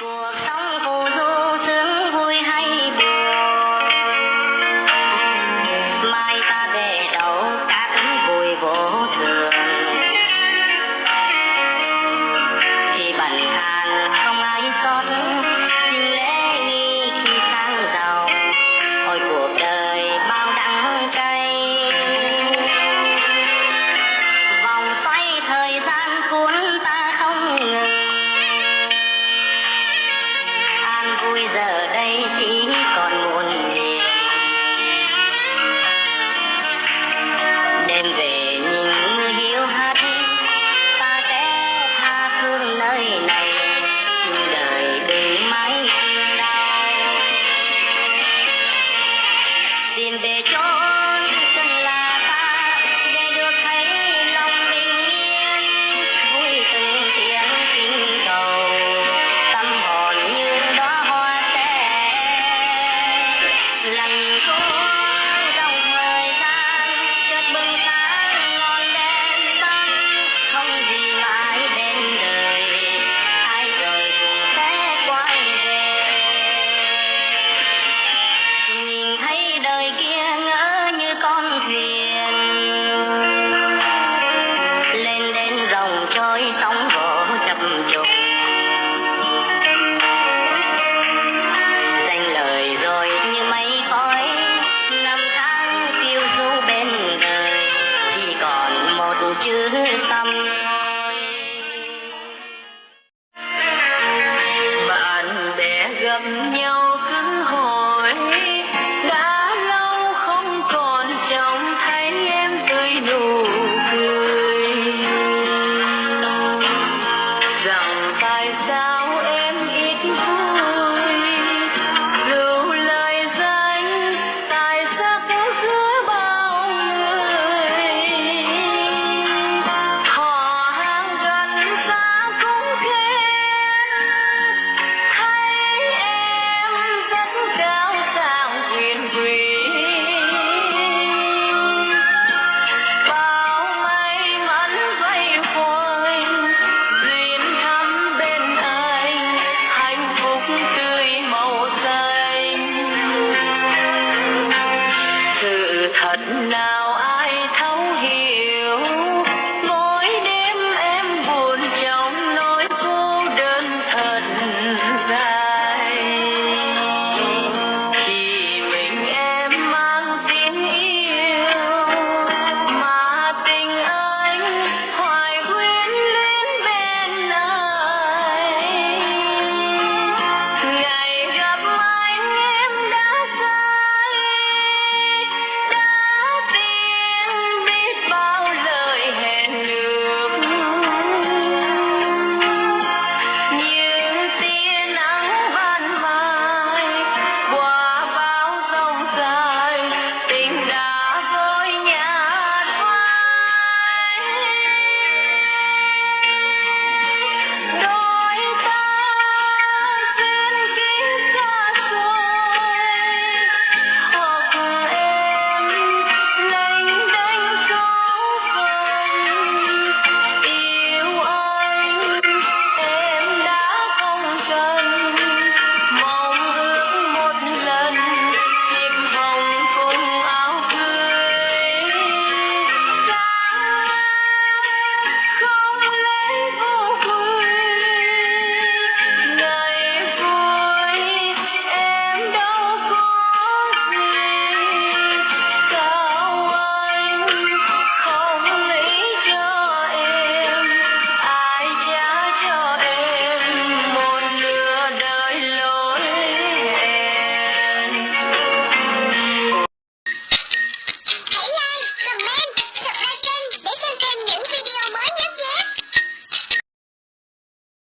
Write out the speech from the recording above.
说唱不. അതിന്റെ ചോ tâm